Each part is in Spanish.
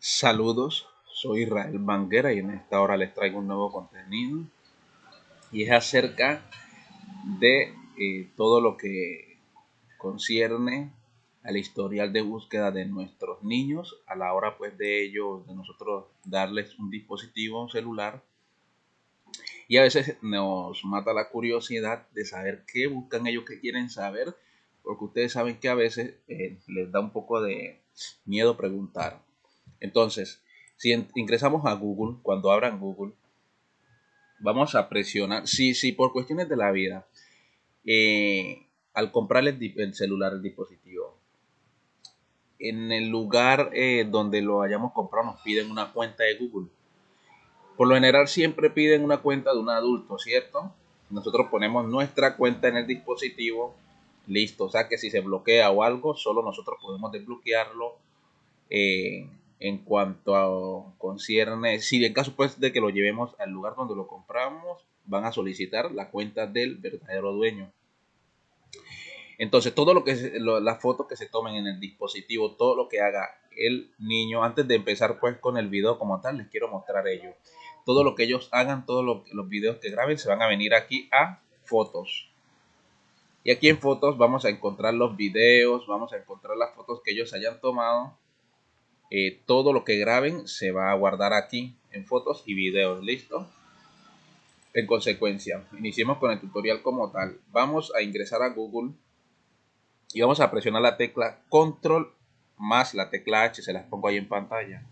Saludos, soy Israel Banguera y en esta hora les traigo un nuevo contenido y es acerca de eh, todo lo que concierne al historial de búsqueda de nuestros niños a la hora pues de ellos, de nosotros darles un dispositivo celular y a veces nos mata la curiosidad de saber qué buscan ellos, qué quieren saber, porque ustedes saben que a veces eh, les da un poco de miedo preguntar. Entonces, si ingresamos a Google, cuando abran Google, vamos a presionar, si, si por cuestiones de la vida, eh, al comprar el, celular, el dispositivo, en el lugar eh, donde lo hayamos comprado nos piden una cuenta de Google. Por lo general siempre piden una cuenta de un adulto, ¿cierto? Nosotros ponemos nuestra cuenta en el dispositivo, listo. O sea que si se bloquea o algo, solo nosotros podemos desbloquearlo eh, en cuanto a concierne, si en caso pues de que lo llevemos al lugar donde lo compramos, van a solicitar la cuenta del verdadero dueño. Entonces, todo lo que las fotos que se tomen en el dispositivo, todo lo que haga el niño, antes de empezar pues con el video como tal, les quiero mostrar ello todo lo que ellos hagan, todos los videos que graben, se van a venir aquí a fotos. Y aquí en fotos vamos a encontrar los videos, vamos a encontrar las fotos que ellos hayan tomado. Eh, todo lo que graben se va a guardar aquí en fotos y videos. ¿Listo? En consecuencia, iniciemos con el tutorial como tal. Vamos a ingresar a Google y vamos a presionar la tecla Control más la tecla H, se las pongo ahí en pantalla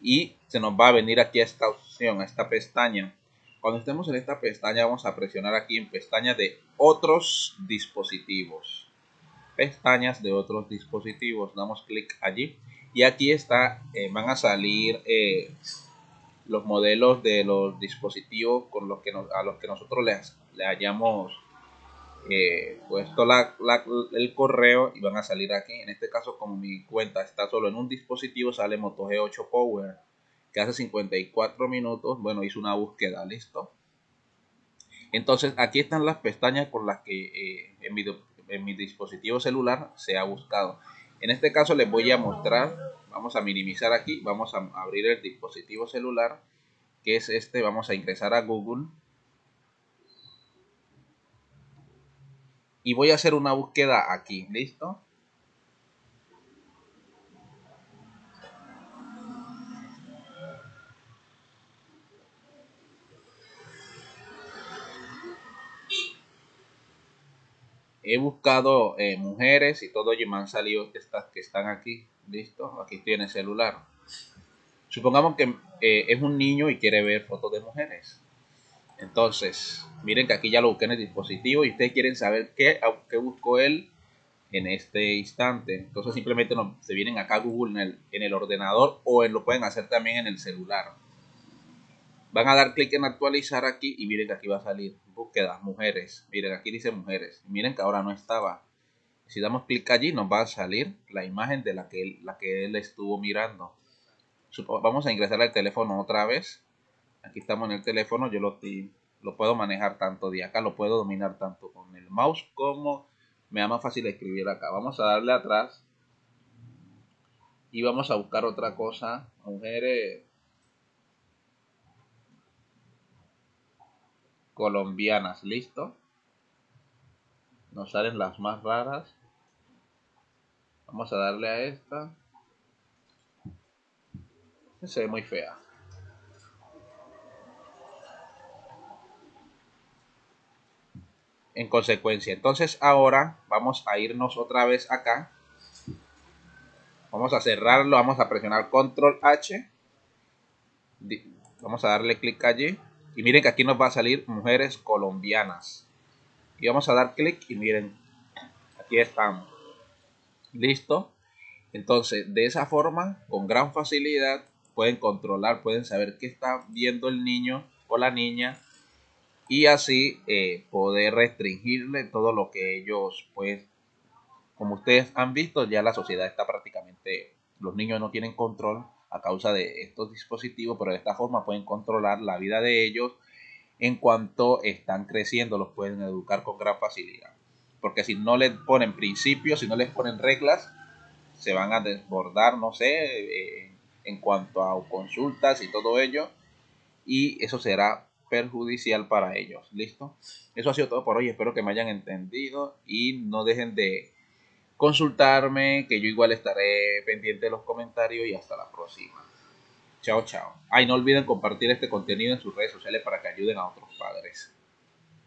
y se nos va a venir aquí a esta opción, a esta pestaña. Cuando estemos en esta pestaña vamos a presionar aquí en pestaña de otros dispositivos. Pestañas de otros dispositivos. Damos clic allí y aquí está, eh, van a salir eh, los modelos de los dispositivos con los que a los que nosotros le hayamos eh, puesto el correo y van a salir aquí. En este caso, como mi cuenta está solo en un dispositivo, sale Moto G8 Power, que hace 54 minutos, bueno, hizo una búsqueda, listo. Entonces, aquí están las pestañas con las que en, mi, en mi dispositivo celular se ha buscado. En este caso les voy a mostrar, vamos a minimizar aquí, vamos a abrir el dispositivo celular, que es este, vamos a ingresar a Google y voy a hacer una búsqueda aquí, ¿listo? He buscado eh, mujeres y todo y me han salido estas que están aquí, ¿listo? Aquí tiene celular. Supongamos que eh, es un niño y quiere ver fotos de mujeres. Entonces, miren que aquí ya lo busqué en el dispositivo y ustedes quieren saber qué, buscó él en este instante. Entonces simplemente se vienen acá a Google en el, en el ordenador o lo pueden hacer también en el celular. Van a dar clic en actualizar aquí y miren que aquí va a salir búsqueda, mujeres. Miren, aquí dice mujeres. Miren que ahora no estaba. Si damos clic allí nos va a salir la imagen de la que él, la que él estuvo mirando. Vamos a ingresar al teléfono otra vez aquí estamos en el teléfono, yo lo, lo puedo manejar tanto de acá, lo puedo dominar tanto con el mouse como me da más fácil escribir acá. Vamos a darle atrás y vamos a buscar otra cosa, mujeres colombianas, listo. Nos salen las más raras. Vamos a darle a esta. Se ve muy fea. en consecuencia. Entonces ahora vamos a irnos otra vez acá. Vamos a cerrarlo, vamos a presionar control H. Vamos a darle clic allí. Y miren que aquí nos va a salir mujeres colombianas. Y vamos a dar clic y miren, aquí estamos. Listo. Entonces, de esa forma, con gran facilidad, pueden controlar, pueden saber qué está viendo el niño o la niña y así eh, poder restringirle todo lo que ellos pues como ustedes han visto ya la sociedad está prácticamente los niños no tienen control a causa de estos dispositivos pero de esta forma pueden controlar la vida de ellos en cuanto están creciendo los pueden educar con gran facilidad porque si no les ponen principios si no les ponen reglas se van a desbordar, no sé, eh, en cuanto a consultas y todo ello. Y eso será perjudicial para ellos. ¿Listo? Eso ha sido todo por hoy. Espero que me hayan entendido y no dejen de consultarme, que yo igual estaré pendiente de los comentarios y hasta la próxima. Chao, chao. Ay, no olviden compartir este contenido en sus redes sociales para que ayuden a otros padres.